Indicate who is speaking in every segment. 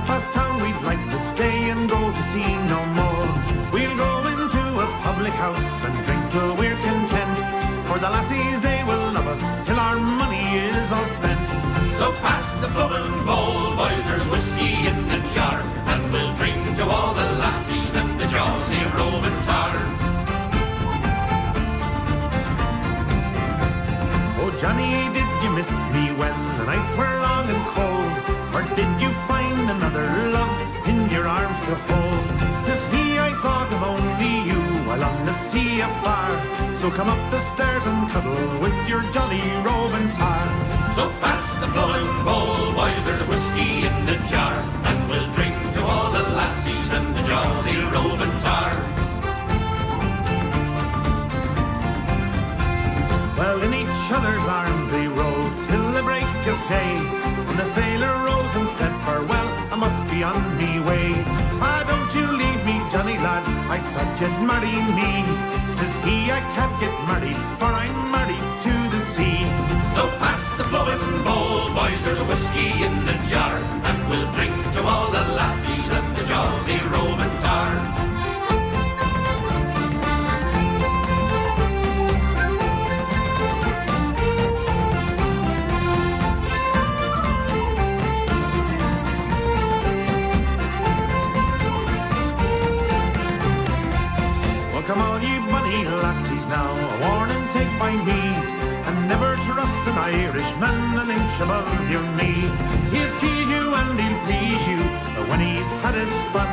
Speaker 1: Belfast town we'd like to stay and go to see no more. We'll go into a public house and drink till we're content. For the lassies, they will love us till our money is all spent.
Speaker 2: So pass the flowing bowl, boys, there's whiskey in the jar, and we'll drink to all the lassies and the jolly roving tar.
Speaker 1: Oh, Johnny, did you miss me when the nights were long and cold? Or did you find another love in your arms to hold? Says he, I thought of only you while on the sea afar. So come up the stairs and cuddle with your jolly roving tar.
Speaker 2: So pass the flowing bowl, boys, there's whiskey in the jar, and we'll drink to all the lassies and the jolly roving tar.
Speaker 1: Well, in each other's arms they rolled till the break of day. The sailor rose and said, Farewell, I must be on me way. Ah, don't you leave me, Johnny lad, I thought you'd marry me. Says he, I can't get married, for I'm married to the sea.
Speaker 2: So pass the flowing bowl, boys, there's whiskey in the jar, and we'll drink to all the lassies and the jolly roving tar.
Speaker 1: Inch above your knee. He'll tease you and he'll please you, but when he's had his fun,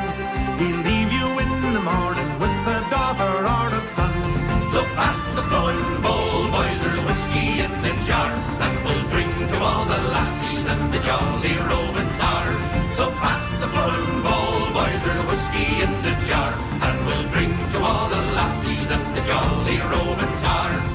Speaker 1: he'll leave you in the morning with a daughter or a son.
Speaker 2: So pass the flowing bowl, boys, there's whiskey in the jar, and we'll drink to all the lassies and the jolly roving tar. So pass the flowing bowl, boys, there's whiskey in the jar, and we'll drink to all the lassies and the jolly roving tar.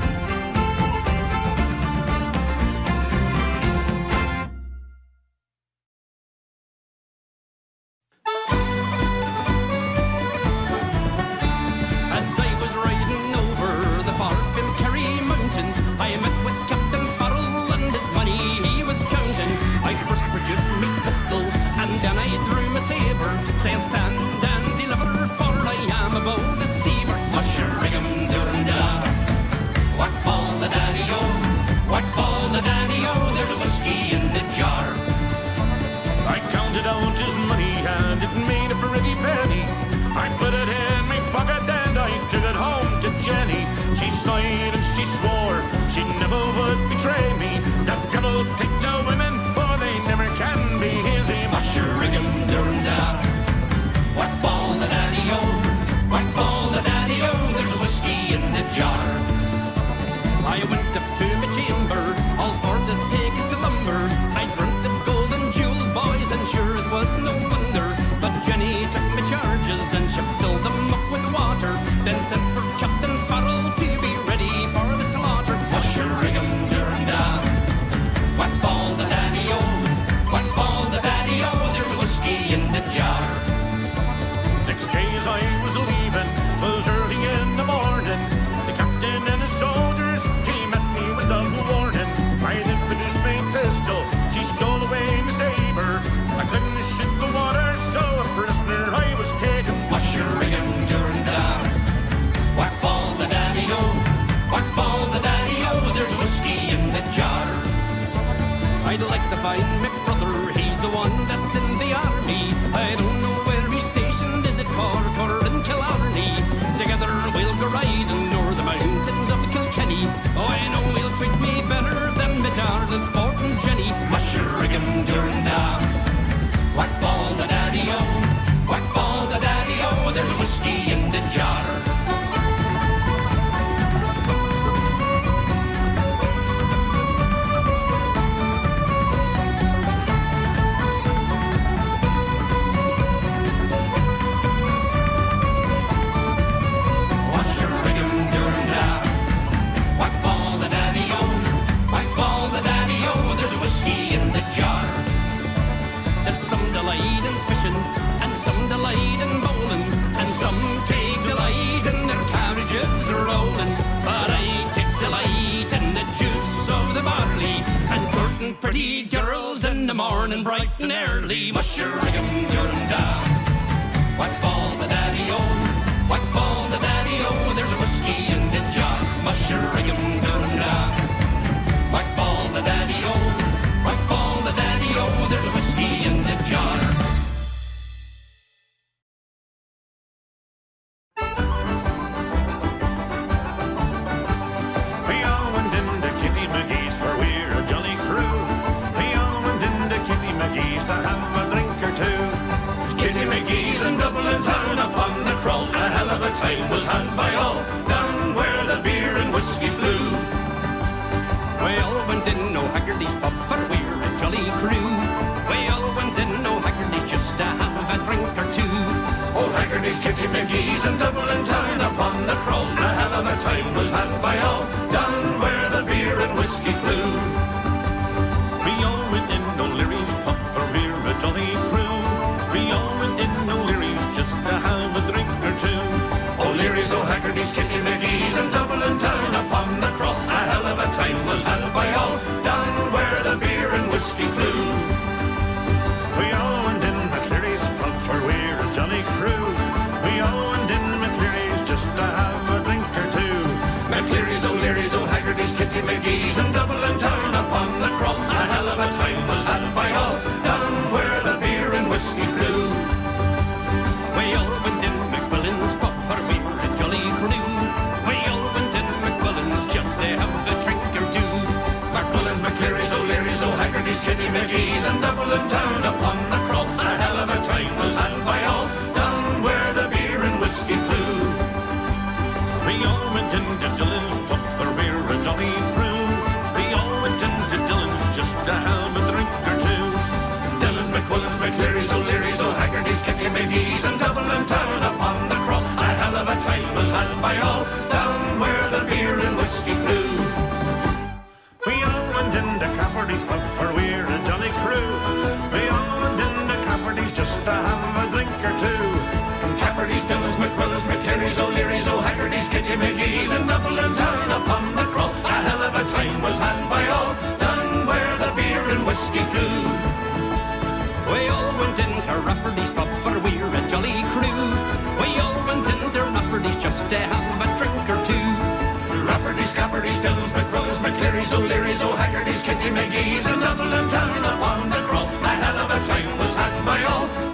Speaker 3: I was
Speaker 1: taken.
Speaker 2: Shurikum, Yodum, Down.
Speaker 3: Wipe all
Speaker 2: the daddy old. knees and double and turn upon the crawl. A hell of a time was had by all, down where the beer and whiskey flew.
Speaker 3: We all went
Speaker 1: into Cafferty's pub for we're a jolly crew. We all went into Cafferty's just to have a drink or two.
Speaker 2: Cafferty's, Dillon's, McQuillan's, McCleary's, O'Leary's, O'Haggerty's, Kitty McGee's, and double and turn upon the crawl. A hell of a time was had by all, down where the beer and whiskey flew.
Speaker 1: We all went into
Speaker 2: Rafferty's
Speaker 3: pub for jolly crew. We all went into Rafferty's just to have a drink or two.
Speaker 2: Rafferty's, Cafferty's, Dillon's, McQuillan's, McCleary's, O'Leary's, O'Haggerty's, Kitty McGee's, and Dublin town upon the crawl. A hell of a time was had by all.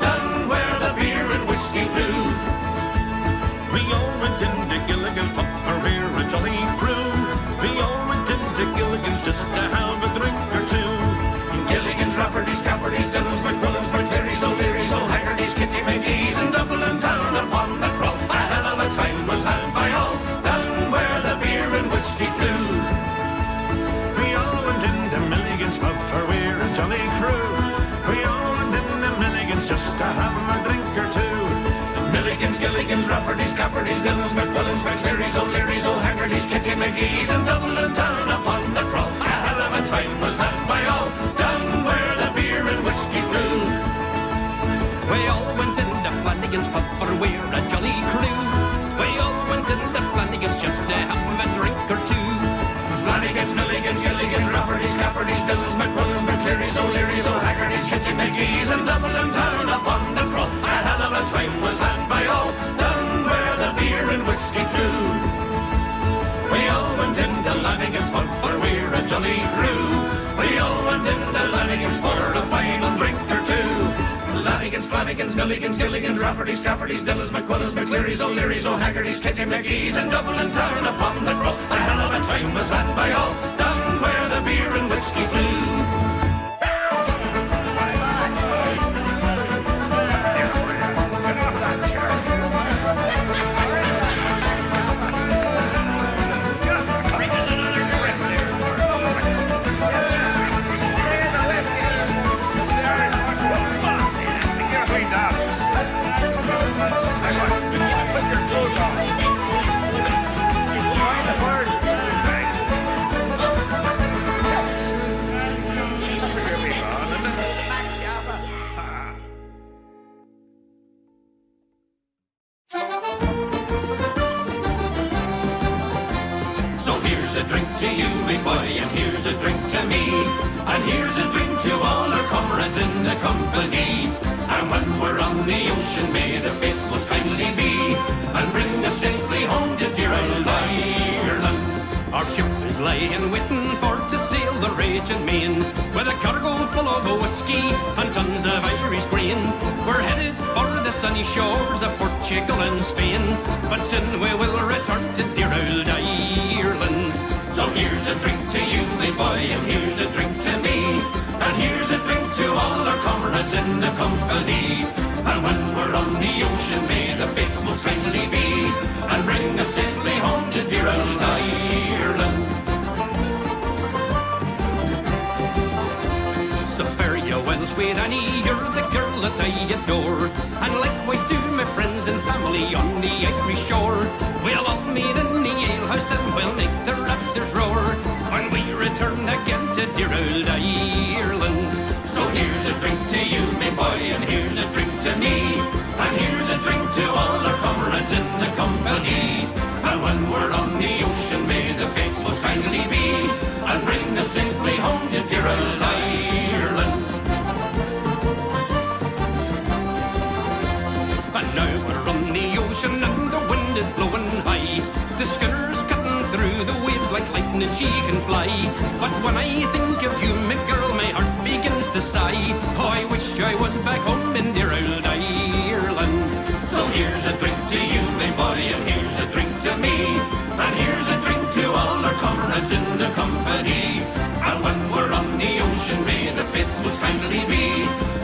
Speaker 2: And turn upon the cross. A drink to me. And here's a drink to all our comrades in the company. And when we're on the ocean, may the fates most kindly be. And bring us safely home to dear old Ireland.
Speaker 3: Our ship is lying waiting for to sail the raging main With a cargo full of whiskey and tons of Irish grain We're headed for the sunny shores of Portugal and Spain But soon we will return to dear old Ireland
Speaker 2: So here's a drink to boy, and here's a drink to me. And here's a drink to all our comrades in the company. And when we're on the ocean, may the fates most kindly be. And bring us safely home to dear old Ireland.
Speaker 3: So fare you well, sweet Annie, you're the girl that I adore And likewise to my friends and family on the Irish shore We'll all meet in the alehouse and we'll make the rafters roar We return again to dear old Ireland
Speaker 2: So here's a drink to you, my boy, and here's a drink to me. And here's a drink to all our comrades in the company. And when we're on the ocean, may the fates most kindly be. And bring us safely home to dear old Ireland.
Speaker 3: Lightning, she can fly. But when I think of you, my girl, my heart begins to sigh. Oh, I wish I was back home in dear old Ireland.
Speaker 2: So here's a drink to you, my boy, and here's a drink to me. And here's a drink to all our comrades in the company. And when we're on the ocean, may the fates most kindly be.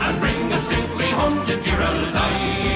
Speaker 2: And bring us safely home to dear old Ireland.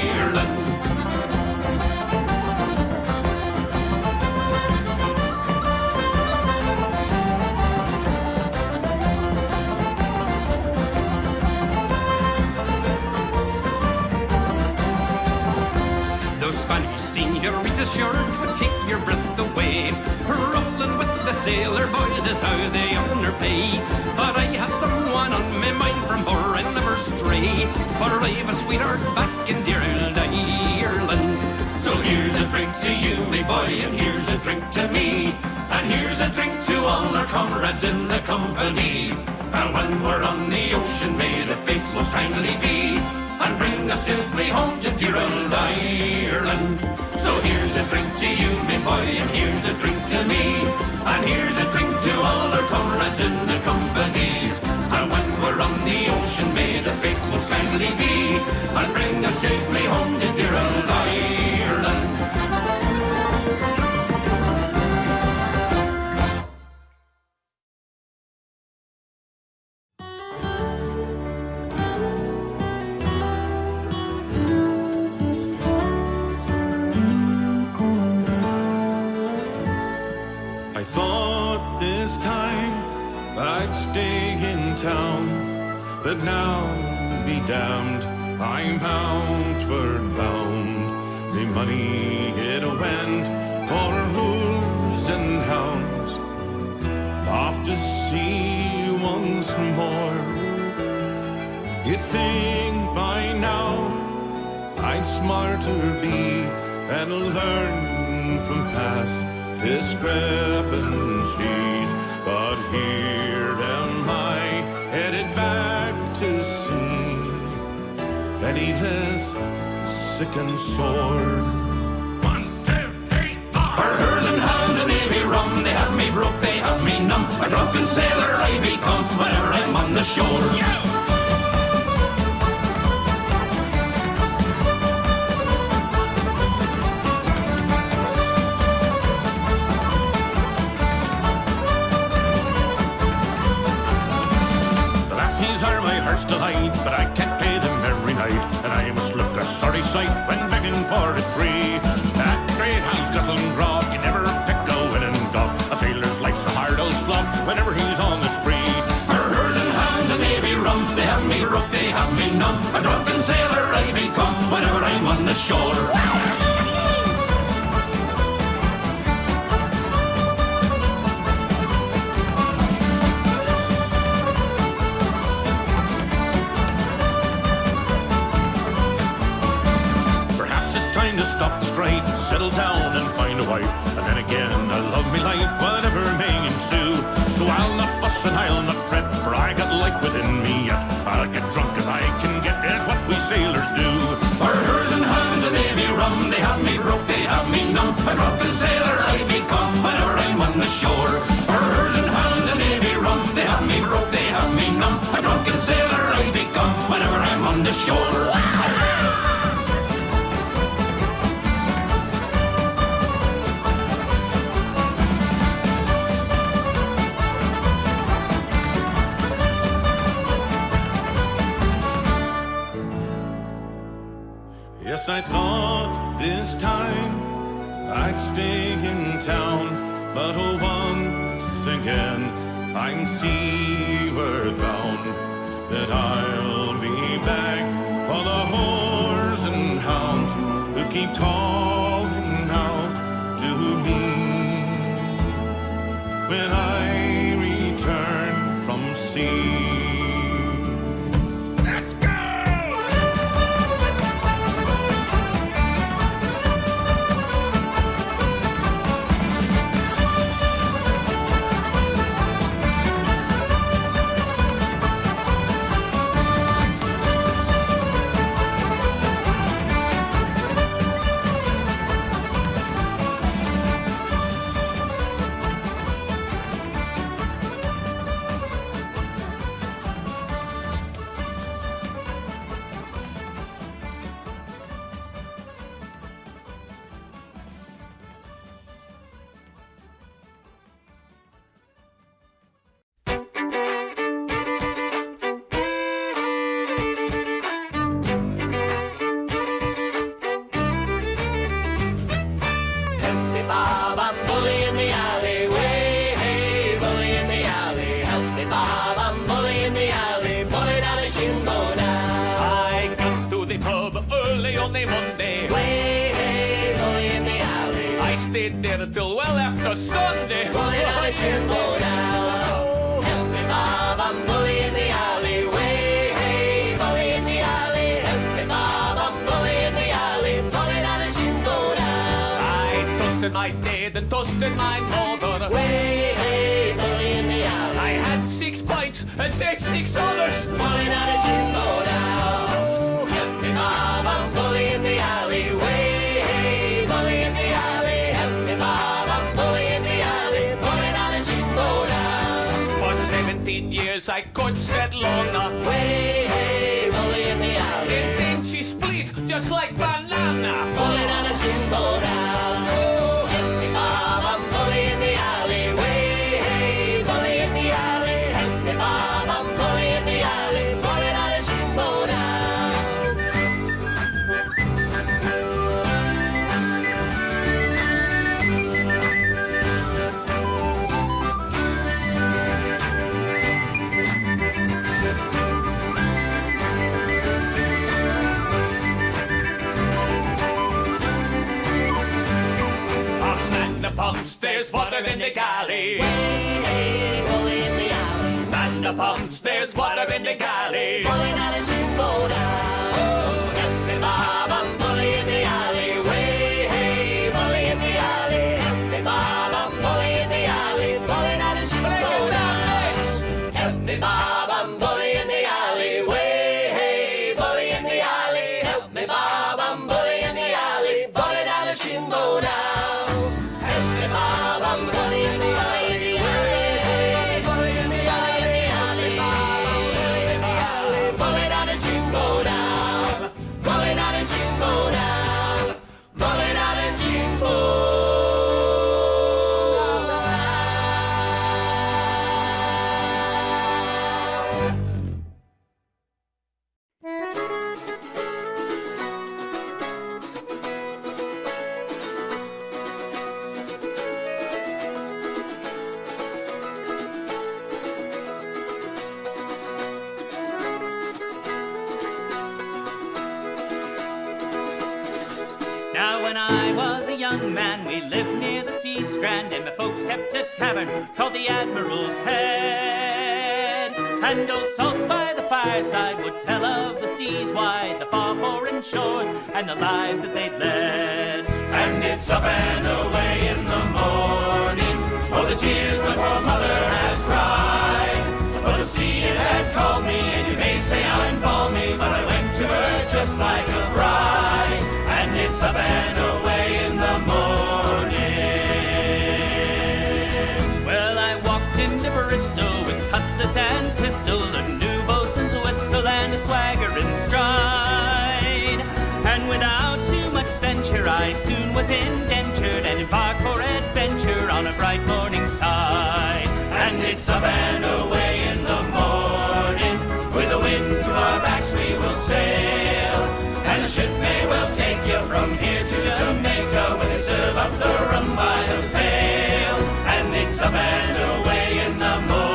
Speaker 3: Breath away. Rolling with the sailor boys is how they earn their pay. But I have someone on my mind from and never stray. For I've a sweetheart back in dear old Ireland.
Speaker 2: So here's a drink to you, my boy, and here's a drink to me. And here's a drink to all our comrades in the company. And when we're on the ocean, may the fates most kindly be. And bring us safely home to dear old Ireland. So here's a drink to you, my boy, and here's a drink to me. And here's a drink to all our comrades in the company. And when we're on the ocean, may the fates most kindly be. And bring us safely home to dear old Ireland.
Speaker 1: This time I'd stay in town, but now be damned, I'm outward bound. The money it went for whores and hounds, off to sea once more. You'd think by now I'd smarter be and learn from past discrepancies. But here am I headed back to sea, penniless, sick and sore. One, two, three, four.
Speaker 2: For hers and hounds and navy rum, they have me broke, they have me numb. A drunken sailor I become whenever I'm on the shore.
Speaker 1: The but I can't pay them every night, and I must look a sorry sight when begging for it free. That great house guzzling grog, you never pick a winning dog. A sailor's life's a hard old slog whenever he's on the spree.
Speaker 2: For hers and hounds and navy rum, they have me broke, they have me numb. A drunken sailor I become whenever I'm on the shore.
Speaker 1: Wife. And then again, I love me life, whatever may ensue. So I'll not fuss and I'll not fret, for I got life within me yet. I'll get drunk as I can get, is what we sailors do.
Speaker 2: For hers and hounds and navy rum, they have me broke, they have me numb. A drunken sailor I
Speaker 1: I'd stay in town, but oh, once again I'm seaward bound. That I'll be back for the whores and hounds who keep calling
Speaker 3: stayed there till well after Sunday.
Speaker 4: Bully down a shingle now. Help me, Bob, I'm bully in the alleyway. Hey, bully in the alley. Help me, Bob, I'm bully in the alley. Bully down a shingle now.
Speaker 3: I toasted my dad and toasted my mother.
Speaker 4: Way, hey, bully in the alley.
Speaker 3: I had six pints and they six others.
Speaker 4: Bully down a shingle now. Help me, Bob, I'm bully in the alley.
Speaker 3: 17 years I could set Lorna.
Speaker 4: Way, hey, bully in the alley.
Speaker 3: And then she split just like banana.
Speaker 4: Bully
Speaker 3: there's water in the galley.
Speaker 4: Hey, hey, bully in the alley.
Speaker 3: Man pumps, there's water in the galley.
Speaker 4: Bully down a shingle down. tavern called the Admiral's Head. And old salts by the fireside would tell of the seas wide, the far foreign shores, and the lives that they'd led. And it's up and away in the morning, oh, the
Speaker 5: tears my poor mother has cried. But oh, the sea it had called me, and you may say I'm balmy, but I went to her just like a bride. And
Speaker 2: it's up and away
Speaker 5: cutlass and pistol, a new bosun's whistle, and a swagger in stride. And without too much censure, I soon was indentured and embarked for adventure on a bright morning's tide.
Speaker 6: And it's a band away in the morning. With the wind to our backs, we will sail. And the ship may well take you from here to Jamaica when they serve up the rum by the pail. And it's a band away in the morning.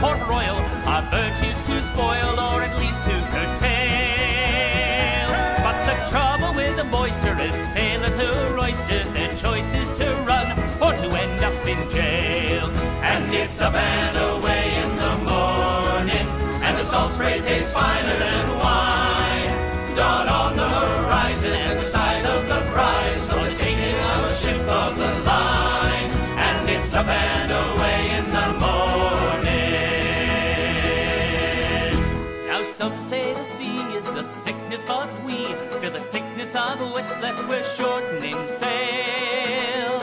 Speaker 5: Port Royal, our virtues to spoil or at least to curtail. But the trouble with the boisterous sailors who are oysters, their choice is to run or to end up in jail.
Speaker 6: And it's a band away in the morning. And the salt spray tastes finer than wine. Dawn
Speaker 5: some say the sea is a sickness, but we feel the thickness of wits lest we're shortening sail.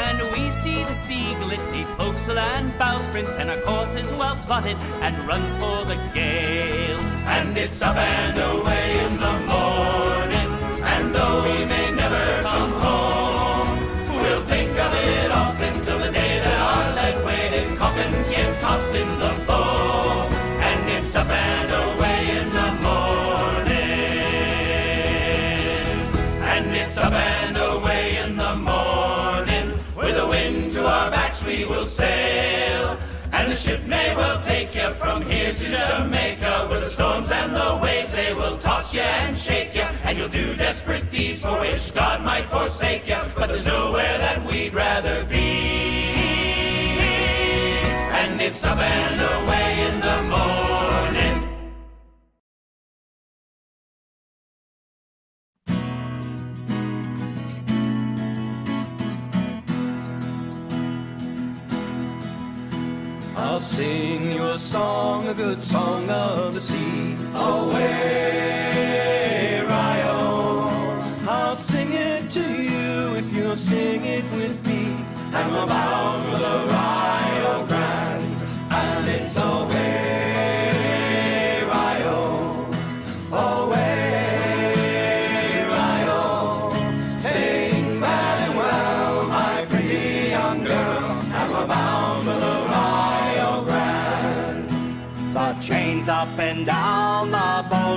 Speaker 5: And we see the sea glitty, forecastle and bowsprit, and our course is well plotted and runs for the gale.
Speaker 6: And it's a band away in the morning. And though we may never come home, we'll think of it often till the day that our lead weighted coffins get tossed in the foam. And it's a band will sail. And the ship may well take you from here to Jamaica, where the storms and the waves they will toss you and shake you, and you'll do desperate deeds for which God might forsake you. But there's nowhere that we'd rather be. And it's a band away in the morning.
Speaker 7: I'll sing you a song, a good song of the sea.
Speaker 6: Away, Rio,
Speaker 7: I'll sing it to you if you'll sing it with me.
Speaker 6: and we're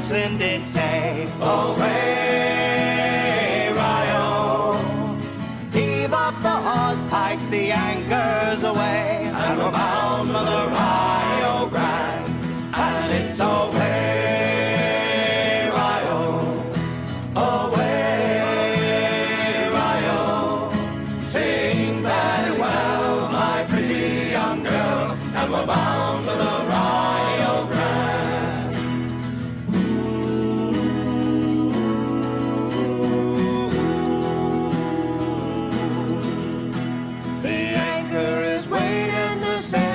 Speaker 8: bosun did say,
Speaker 6: Away,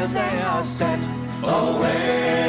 Speaker 8: sails they are set.
Speaker 6: Away,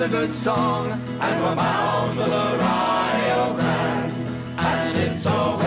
Speaker 8: 'tis a good song, and we're bound for the Rio Grande, and it's away,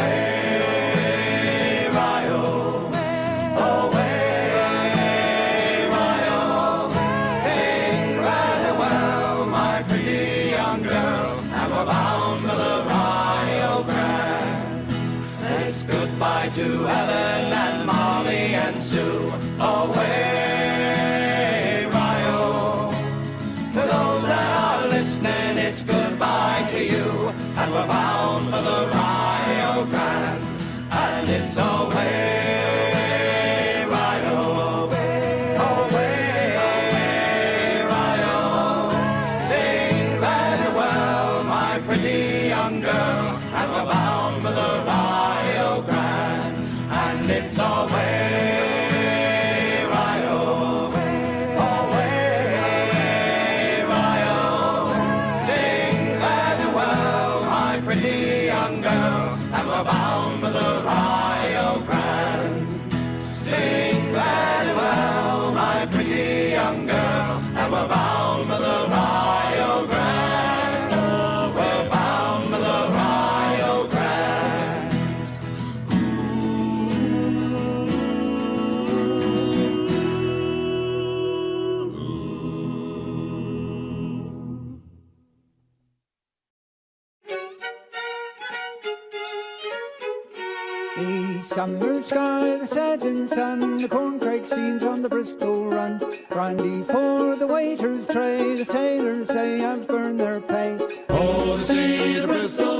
Speaker 9: sky, the setting sun, the corncrake streams on the Bristol run. Brandy for the waiter's tray, the sailors say I've burned their pay.
Speaker 8: Oh, the sea to Bristol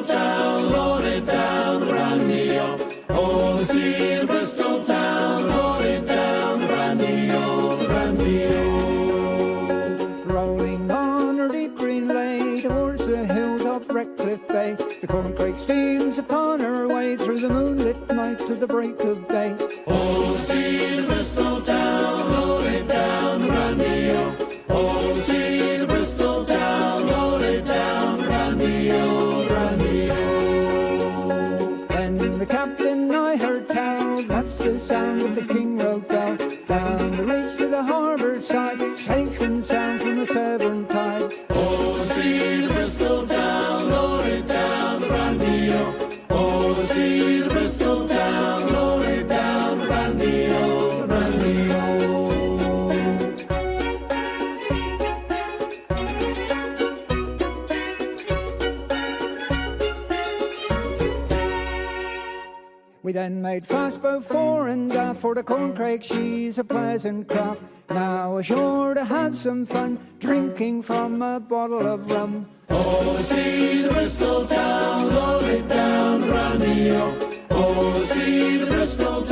Speaker 8: the
Speaker 9: break of day. Then made fast before and aft for the corncrake. She's a pleasant craft. Now ashore to have some fun, drinking from a bottle of rum.
Speaker 8: Oh, see the Bristol town, loaded down the brandy, oh. Oh, the Bristol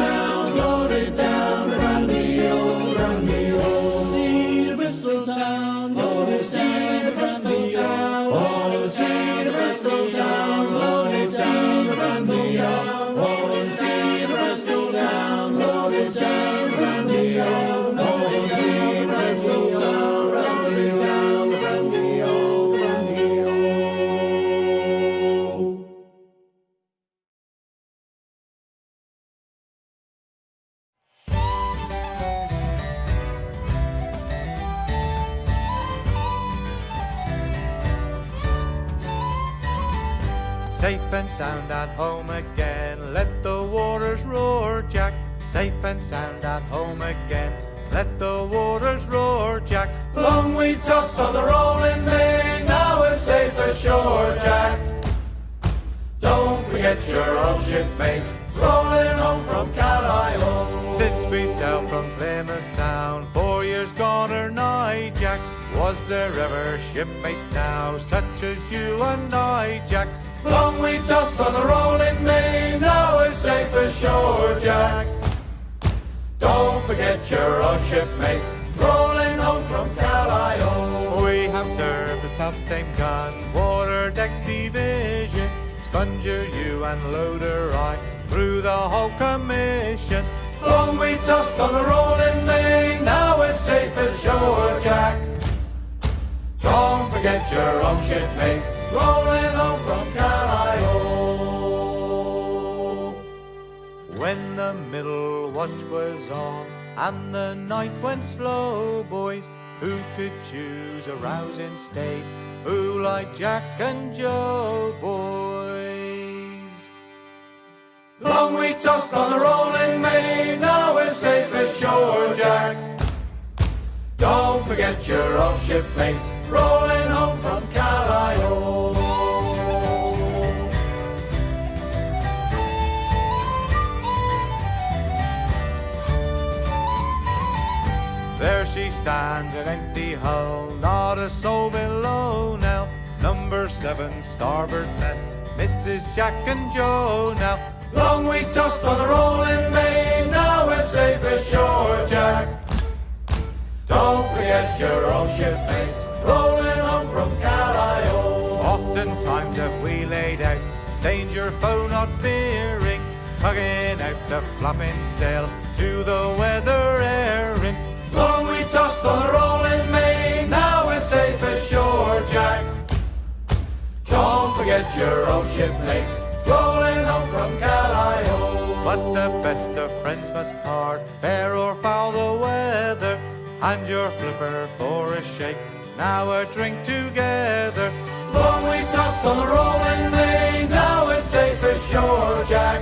Speaker 10: sound at home again. Let the waters roar, Jack. Safe and sound at home again. Let the waters roar, Jack.
Speaker 8: Long we tossed on the rolling main, now we're safe ashore, Jack. Don't forget your old shipmates, rolling home from Callao.
Speaker 10: Since we sailed from Plymouth town, four years gone or nigh, Jack. Was there ever shipmates now, such as you and I, Jack?
Speaker 8: Long we tossed on the rolling main, now we're safe ashore, Jack. Don't forget your old shipmates, rolling home from Callao.
Speaker 10: We have service the self same gun, water deck division, sponger you and loader I, through the whole commission.
Speaker 8: Long we tossed on the rolling main, now we're safe ashore, Jack. Don't forget your own shipmates, rolling home from Callao.
Speaker 10: When the middle watch was on and the night went slow, boys, Who could choose a rousing state? Who like Jack and Joe boys?
Speaker 11: Long we tossed on the rolling main, now we're safe as shore, Jack. Don't forget your old shipmates, rolling home from Callao.
Speaker 10: There she stands, an empty hull, not a soul below now. Number seven, starboard mess, Mrs. Jack and Joe now.
Speaker 11: Long we tossed on the rolling main, now we're safe ashore, Jack. Your old shipmates, rolling home from Callao.
Speaker 10: Oftentimes have we laid out, danger foe not fearing, tugging out the flapping sail to the weather airing.
Speaker 11: Long we tossed on the rolling main, now we're safe ashore, Jack. Don't forget your old shipmates, rolling home from Callao.
Speaker 10: But the best of friends must part, fair or foul the weather. And your flipper for a shake, now a drink together.
Speaker 11: Long we tossed on the rolling main, now we're safe as shore, Jack.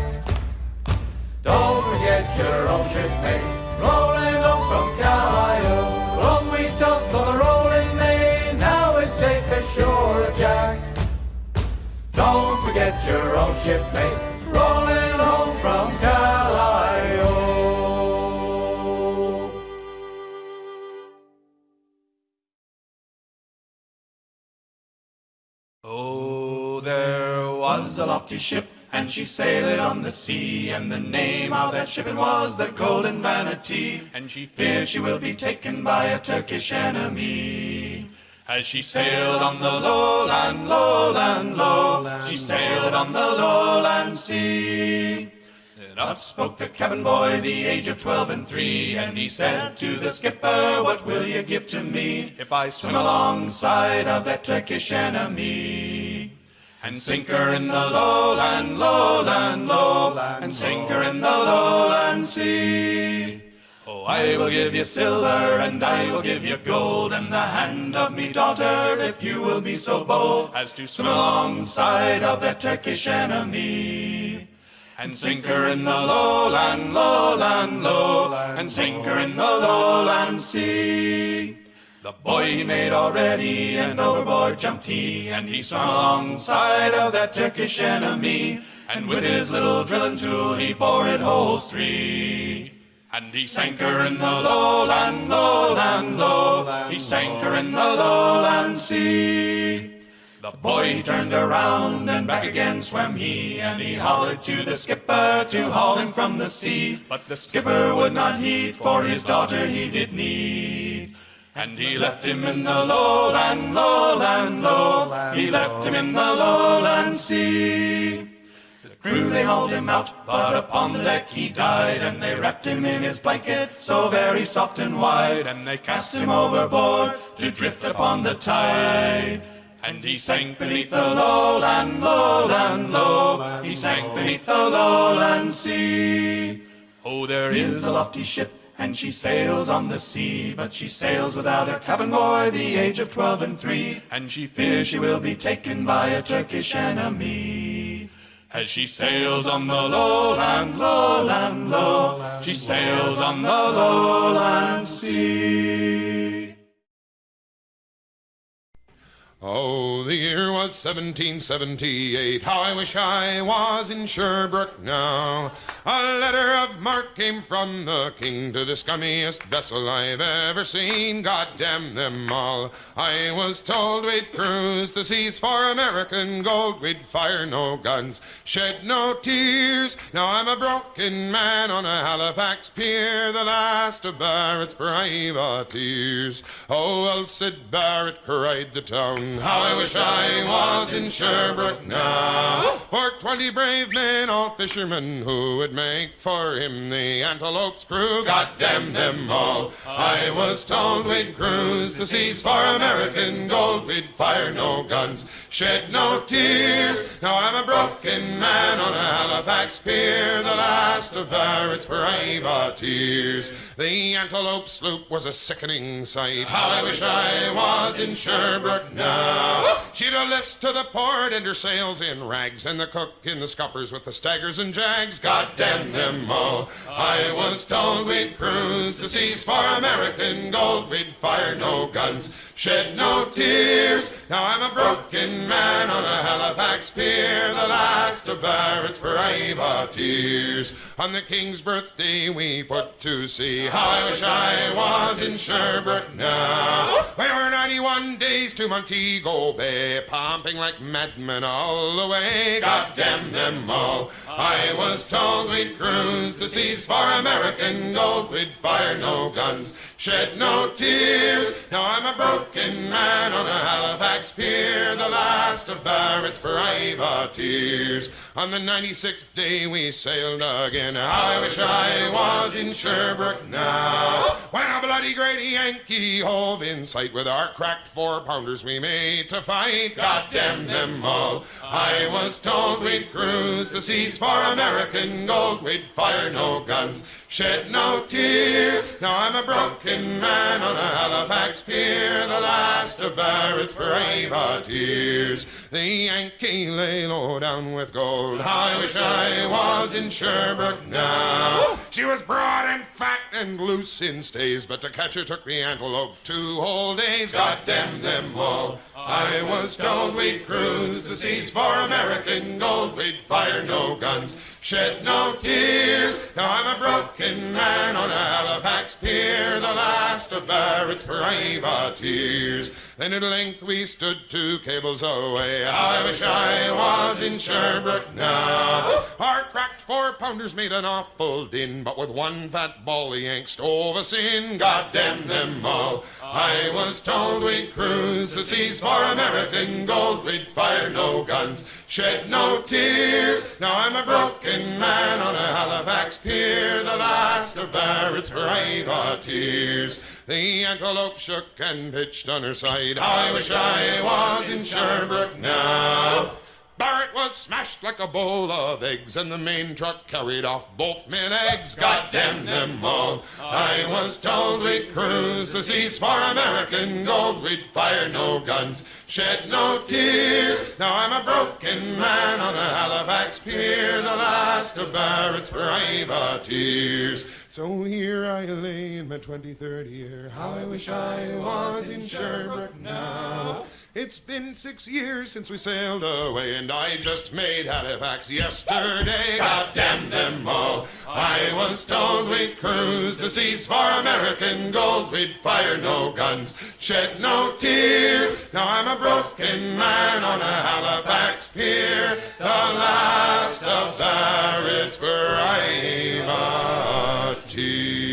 Speaker 11: Don't forget your old shipmates, rolling home from Callao. Long we tossed on the rolling main, now we're safe as shore, Jack. Don't forget your old shipmates, rolling home from
Speaker 6: Callao. A lofty ship, and she sailed on the sea, and the name of that ship it was the Golden Vanity, and she fears she will be taken by a Turkish enemy. As she sailed on the lowland, lowland, low, she sailed on the lowland sea. Then up spoke the cabin boy, the age of twelve and three, and he said to the skipper, What will you give to me if I swim alongside of that Turkish enemy? And sink her in the lowland, lowland, low, and sink her in the lowland sea. Oh, I will give you silver, and I will give you gold, and the hand of me daughter, if you will be so bold as to swim alongside of that Turkish enemy. And sink her in the lowland, lowland, low, and sink her in the lowland sea. The boy he made already, and overboard jumped he, and he swam alongside of that Turkish enemy, and with his little drilling tool he bored holes three. And he sank her in the lowland, lowland, low, he sank her in the lowland sea. The boy he turned around and back again swam he, and he hollered to the skipper to haul him from the sea. But the skipper would not heed, for his daughter he did need. And he left him in the lowland, lowland, low. He left him in the lowland sea. The crew they hauled him out, but upon the deck he died, and they wrapped him in his blanket, so very soft and wide, and they cast him overboard to drift upon the tide. And he sank beneath the lowland, lowland, low. He sank beneath the lowland sea. Oh, there is a lofty ship, and she sails on the sea, but she sails without a cabin boy, the age of twelve and three, and she fears she will be taken by a Turkish enemy. As she sails on the lowland, lowland, low, land, low, she sails on the lowland sea.
Speaker 12: Oh, the year was 1778. How I wish I was in Sherbrooke now. A letter of marque came from the king to the scummiest vessel I've ever seen. God damn them all. I was told we'd cruise the seas for American gold. We'd fire no guns, shed no tears. Now I'm a broken man on a Halifax pier, the last of Barrett's privateers. Oh, Sid Barrett cried the town How I wish I was in Sherbrooke now. For twenty brave men, all fishermen, who would make for him the Antelope's crew. God damn them all. I was told we'd cruise the seas for American gold. We'd fire no guns, shed no tears. Now I'm a broken man on a Halifax pier, the last of Barrett's privateers. The Antelope sloop was a sickening sight. How I wish I was in Sherbrooke now. She'd a list to the port and her sails in rags, and the cook in the scuppers with the staggers and jags. God damn them all. I was told we'd cruise the seas for American gold. We'd fire no guns, shed no tears. Now I'm a broken man on a Halifax pier, the last of Barrett's privateers. On the King's birthday we put to sea. How I wish I was in Sherbrooke now. We were 91 days to Montego Bay, pumping like madmen all the way. God damn them all. I was told we'd cruise the seas for American gold. We'd fire no guns, shed no tears. Now I'm a broken man on a Halifax pier, the last of Barrett's privateers. On the 96th day we sailed again. I wish I was in Sherbrooke now. When a bloody great Yankee hove in sight with our cracked four pounders we made to fight. God damn them all. I was told we'd cruise the seas for American gold. We'd fire no guns, shed no tears. Now I'm a broken man on a Halifax pier, the last of Barrett's privateers. The Yankee lay low down with gold. I wish I was in Sherbrooke now. She was broad and fat and loose in stays, but to catch her took the antelope two whole days. God damn them all. I was told we'd cruise the seas for American gold. We'd fire no guns, shed no tears. Now I'm a broken man on Halifax pier, the last of Barrett's privateers. Then at length we stood two cables away. I wish I was in Sherbrooke now. Our cracked four pounders made an awful din, but with one fat ball the Yanks stove us in. God damn them all. I was told we'd cruise the seas for American gold. We'd fire no guns, shed no tears. Now I'm a broken man on a Halifax pier, the last of Barrett's privateers. The antelope shook and pitched on her side. I wish I was in Sherbrooke now. Barrett was smashed like a bowl of eggs, and the main truck carried off both men eggs. God damn them all. I was told we'd cruise the seas for American gold. We'd fire no guns, shed no tears. Now I'm a broken man on a Halifax pier, the last of Barrett's privateers. So here I lay in my 23rd year. How I wish I was in Sherbrooke now. It's been six years since we sailed away, and I just made Halifax yesterday. God damn them all. I was told we'd cruise the seas for American gold. We'd fire no guns, shed no tears. Now I'm a broken man on a Halifax pier, the last of Barrett's privateers.